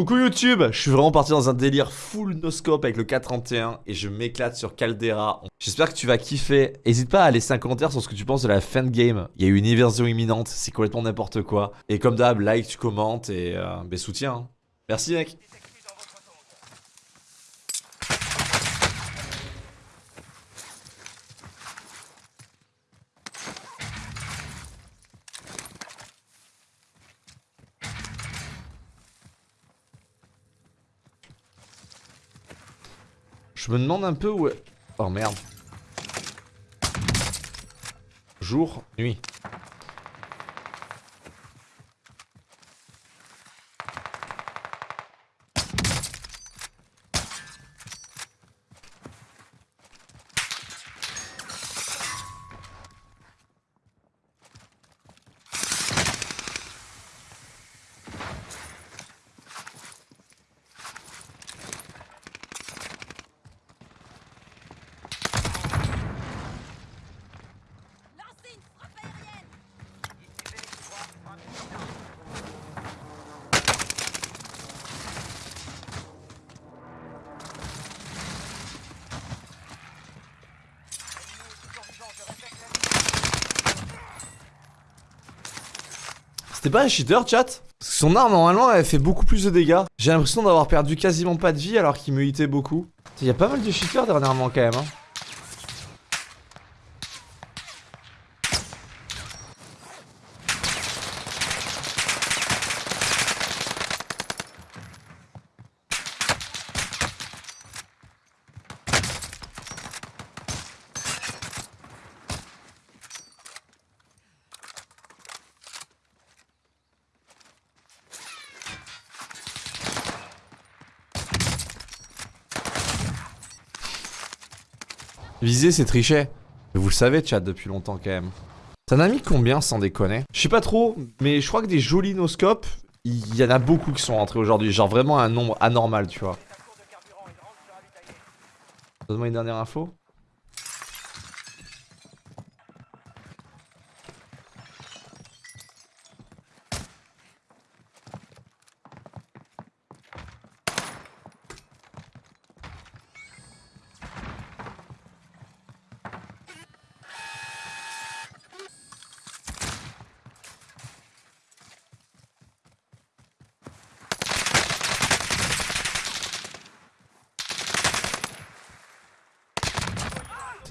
Coucou YouTube, je suis vraiment parti dans un délire full no-scope avec le 431 et je m'éclate sur Caldera. J'espère que tu vas kiffer. N'hésite pas à laisser un commentaire sur ce que tu penses de la fin de game. Il y a eu une inversion imminente, c'est complètement n'importe quoi. Et comme d'hab, like, tu commentes et euh, ben, soutien. hein. Merci mec. Je me demande un peu où. Oh merde. Jour, nuit. C'était pas un cheater, chat Son arme, normalement, elle fait beaucoup plus de dégâts. J'ai l'impression d'avoir perdu quasiment pas de vie alors qu'il me hitait beaucoup. Il y a pas mal de cheaters dernièrement, quand même. Hein. Viser, c'est tricher. Vous le savez, chat, depuis longtemps, quand même. T'en as mis combien, sans déconner? Je sais pas trop, mais je crois que des jolis noscopes, il y en a beaucoup qui sont rentrés aujourd'hui. Genre vraiment un nombre anormal, tu vois. Donne-moi une dernière info.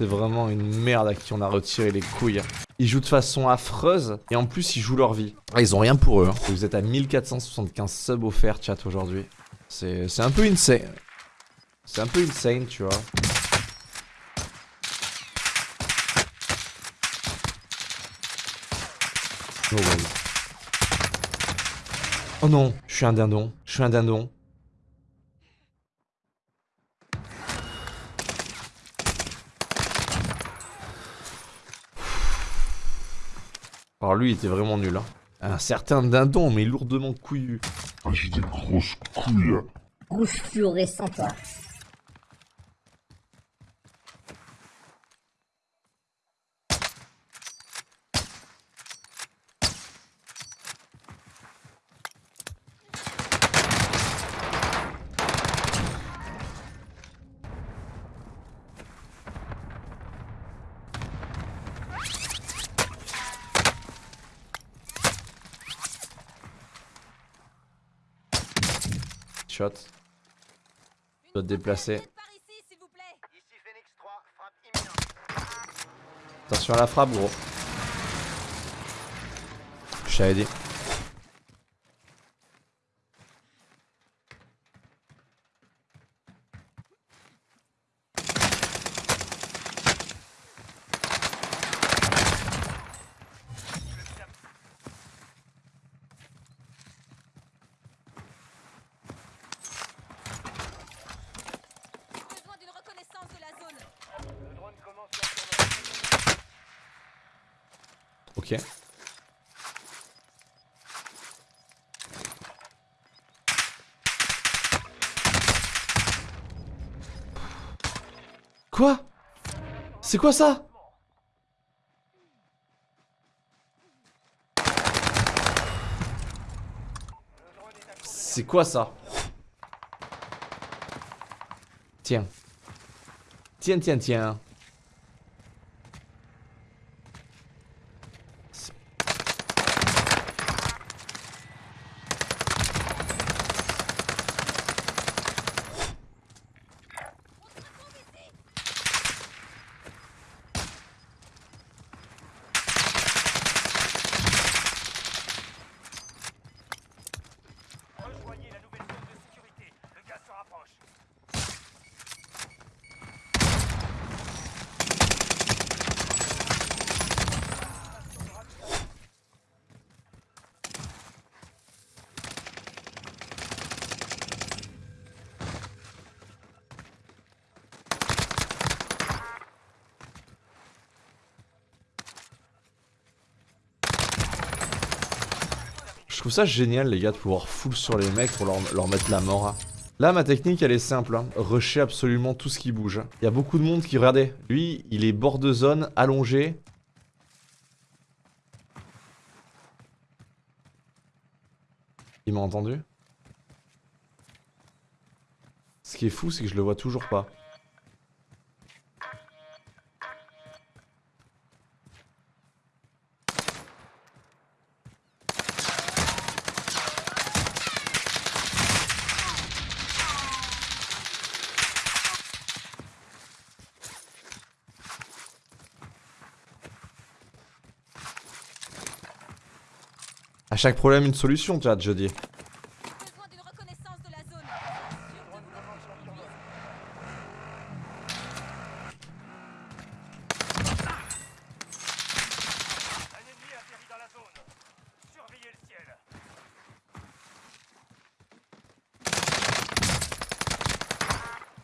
C'est vraiment une merde à qui on a retiré les couilles. Ils jouent de façon affreuse et en plus ils jouent leur vie. Ah, ils ont rien pour eux. hein. Vous êtes à 1475 subs offerts chat aujourd'hui. C'est un peu insane. C'est un peu insane, tu vois. Oh. Oh non, je suis un dindon. Je suis un dindon. Alors lui, il était vraiment nul. Hein. Un certain dindon, mais lourdement couillu. Ah, j'ai des grosses couilles. Rouge fluorescent, toi. Shot. Je dois te déplacer. Par ici, s'il vous plaît Ici Phoenix 3, frappe imminente. Attention à la frappe, gros. Je t'avais dit. Quoi? C'est quoi ça? C'est quoi ça? Tiens. Tiens, tiens, tiens. Trouve ça génial, les gars, de pouvoir full sur les mecs pour leur, mettre la mort. hein. Là, ma technique, elle est simple. Hein. Rusher absolument tout ce qui bouge. Il y a beaucoup de monde qui, regardez, lui, il est bord de zone, allongé. Il m'a entendu? Ce qui est fou, c'est que je le vois toujours pas. À chaque problème, une solution, tu vois, je dis.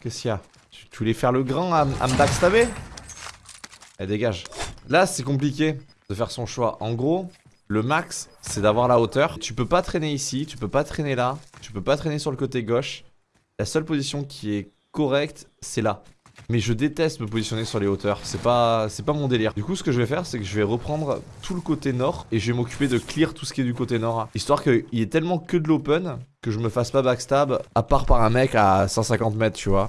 Qu'est-ce qu'il y a? Tu, tu voulais faire le grand à, à me backstabber? Eh, dégage. Là, c'est compliqué de faire son choix. En gros, le max, c'est d'avoir la hauteur. Tu peux pas traîner ici, tu peux pas traîner là, tu peux pas traîner sur le côté gauche. La seule position qui est correcte, c'est là. Mais je déteste me positionner sur les hauteurs, c'est pas, pas mon délire. Du coup, ce que je vais faire, c'est que je vais reprendre tout le côté nord et je vais m'occuper de clear tout ce qui est du côté nord. Histoire qu'il y ait tellement que de l'open que je me fasse pas backstab, à part par un mec à 150 mètres, tu vois.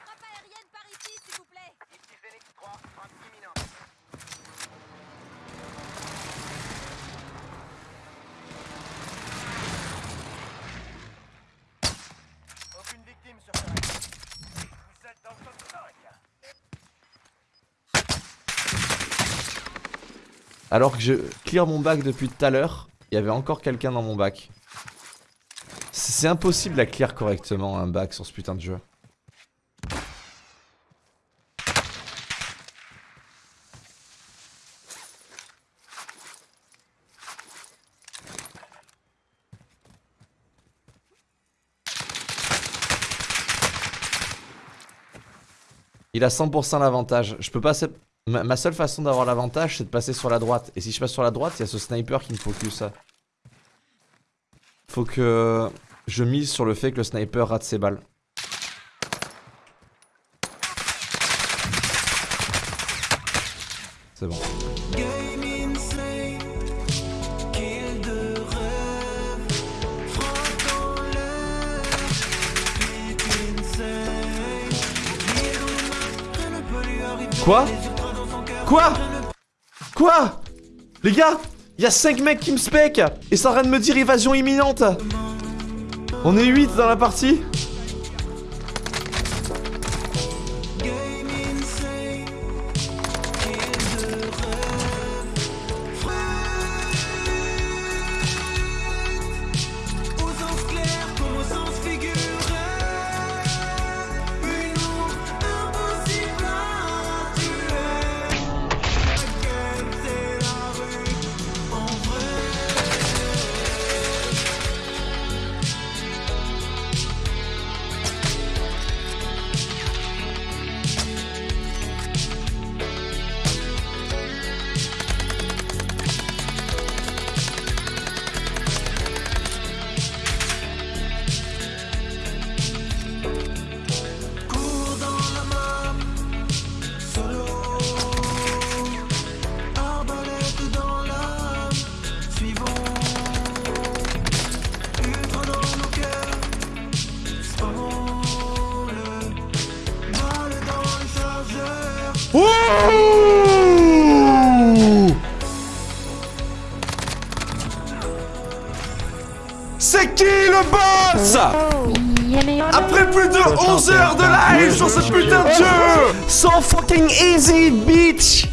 Frappe aérienne par ici, s'il vous plaît. Ici Phoenix 3, frappe imminente. Aucune victime sur terrain. Vous êtes dans le top 5. Alors que je clear mon bac depuis tout à l'heure, il y avait encore quelqu'un dans mon bac. C'est impossible à clear correctement un bac sur ce putain de jeu. Il a 100% l'avantage. Je peux pas... ma seule façon d'avoir l'avantage, c'est de passer sur la droite. Et si je passe sur la droite, il y a ce sniper qui me focus. Faut que je mise sur le fait que le sniper rate ses balles. C'est bon. Quoi? Quoi? Quoi? Les gars Il y a 5 mecs qui me spec Et ça arrête de me dire évasion imminente. On est 8 dans la partie C'est qui le boss Après plus de 11 heures de live sur ce putain de jeu So fucking easy, bitch